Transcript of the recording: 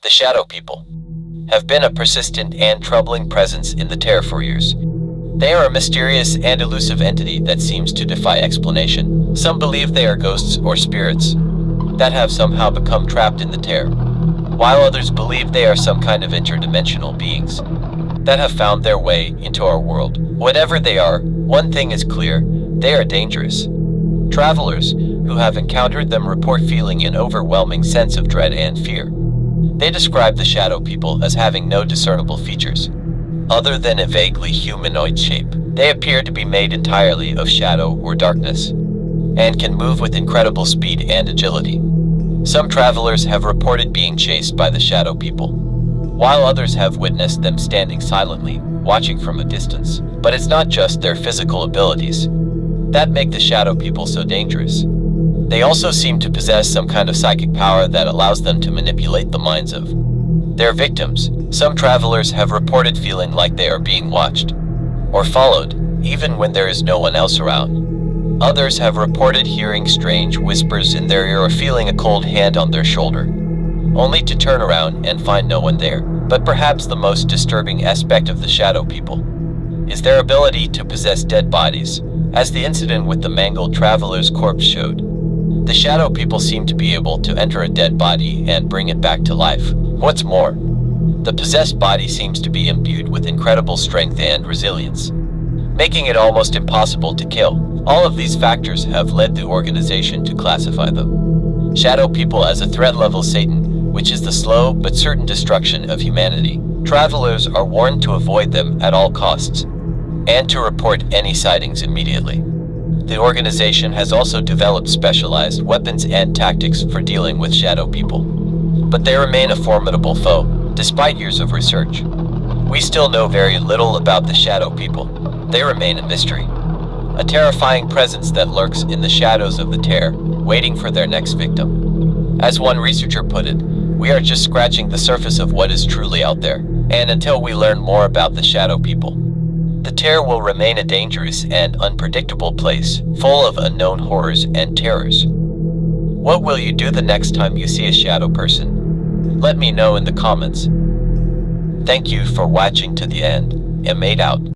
The Shadow People have been a persistent and troubling presence in the Terra for years. They are a mysterious and elusive entity that seems to defy explanation. Some believe they are ghosts or spirits that have somehow become trapped in the Terra, while others believe they are some kind of interdimensional beings that have found their way into our world. Whatever they are, one thing is clear, they are dangerous. Travelers who have encountered them report feeling an overwhelming sense of dread and fear. They describe the shadow people as having no discernible features, other than a vaguely humanoid shape. They appear to be made entirely of shadow or darkness, and can move with incredible speed and agility. Some travelers have reported being chased by the shadow people, while others have witnessed them standing silently, watching from a distance. But it's not just their physical abilities that make the shadow people so dangerous. They also seem to possess some kind of psychic power that allows them to manipulate the minds of their victims. Some travelers have reported feeling like they are being watched or followed, even when there is no one else around. Others have reported hearing strange whispers in their ear or feeling a cold hand on their shoulder, only to turn around and find no one there. But perhaps the most disturbing aspect of the shadow people is their ability to possess dead bodies, as the incident with the mangled traveler's corpse showed. The shadow people seem to be able to enter a dead body and bring it back to life. What's more, the possessed body seems to be imbued with incredible strength and resilience, making it almost impossible to kill. All of these factors have led the organization to classify them. shadow people as a threat level Satan, which is the slow but certain destruction of humanity. Travelers are warned to avoid them at all costs, and to report any sightings immediately. The organization has also developed specialized weapons and tactics for dealing with shadow people. But they remain a formidable foe, despite years of research. We still know very little about the shadow people. They remain a mystery. A terrifying presence that lurks in the shadows of the Terra, waiting for their next victim. As one researcher put it, we are just scratching the surface of what is truly out there. And until we learn more about the shadow people, the Terra will remain a dangerous and unpredictable place, full of unknown horrors and terrors. What will you do the next time you see a shadow person? Let me know in the comments. Thank you for watching to the end, and made out.